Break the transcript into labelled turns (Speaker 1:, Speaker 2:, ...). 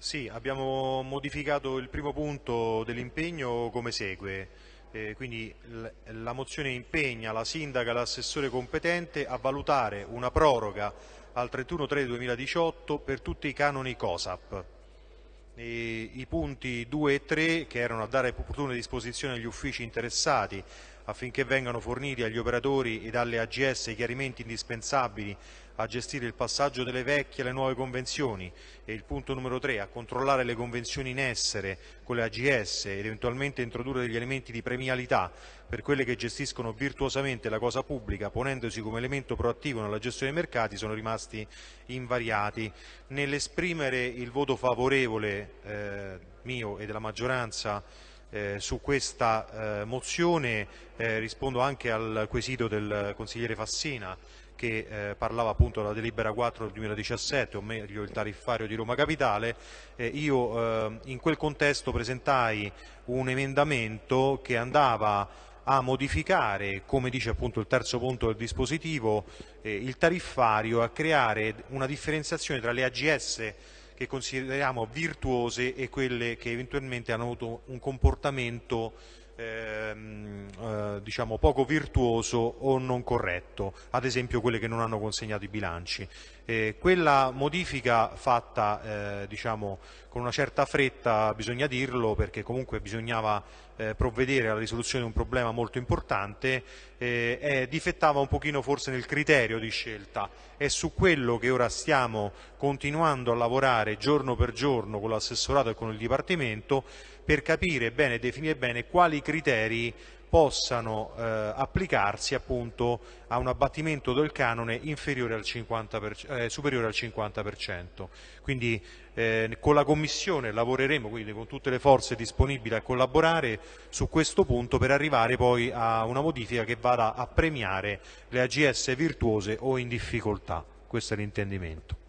Speaker 1: Sì, abbiamo modificato il primo punto dell'impegno come segue. Eh, quindi la mozione impegna la sindaca e l'assessore competente a valutare una proroga al 31-3-2018 per tutti i canoni COSAP. E I punti 2 e 3 che erano a dare opportune disposizioni agli uffici interessati affinché vengano forniti agli operatori ed alle AGS i chiarimenti indispensabili a gestire il passaggio delle vecchie alle nuove convenzioni e il punto numero 3 a controllare le convenzioni in essere con le AGS ed eventualmente introdurre degli elementi di premialità per quelle che gestiscono virtuosamente la cosa pubblica ponendosi come elemento proattivo nella gestione dei mercati sono rimasti invariati. Nell'esprimere il voto favorevole eh, mio e della maggioranza eh, su questa eh, mozione eh, rispondo anche al quesito del consigliere Fassina che eh, parlava appunto della delibera 4 del 2017, o meglio il tariffario di Roma Capitale, io eh, in quel contesto presentai un emendamento che andava a modificare, come dice appunto il terzo punto del dispositivo, eh, il tariffario, a creare una differenziazione tra le AGS che consideriamo virtuose e quelle che eventualmente hanno avuto un comportamento ehm, eh, diciamo poco virtuoso o non corretto, ad esempio quelle che non hanno consegnato i bilanci. Eh, quella modifica fatta eh, diciamo, con una certa fretta, bisogna dirlo, perché comunque bisognava eh, provvedere alla risoluzione di un problema molto importante, eh, difettava un pochino forse nel criterio di scelta. È su quello che ora stiamo continuando a lavorare giorno per giorno con l'assessorato e con il Dipartimento per capire bene e definire bene quali criteri possano eh, applicarsi appunto a un abbattimento del canone al 50 eh, superiore al 50%. Quindi eh, con la Commissione lavoreremo, quindi con tutte le forze disponibili a collaborare su questo punto per arrivare poi a una modifica che vada a premiare le AGS virtuose o in difficoltà. Questo è l'intendimento.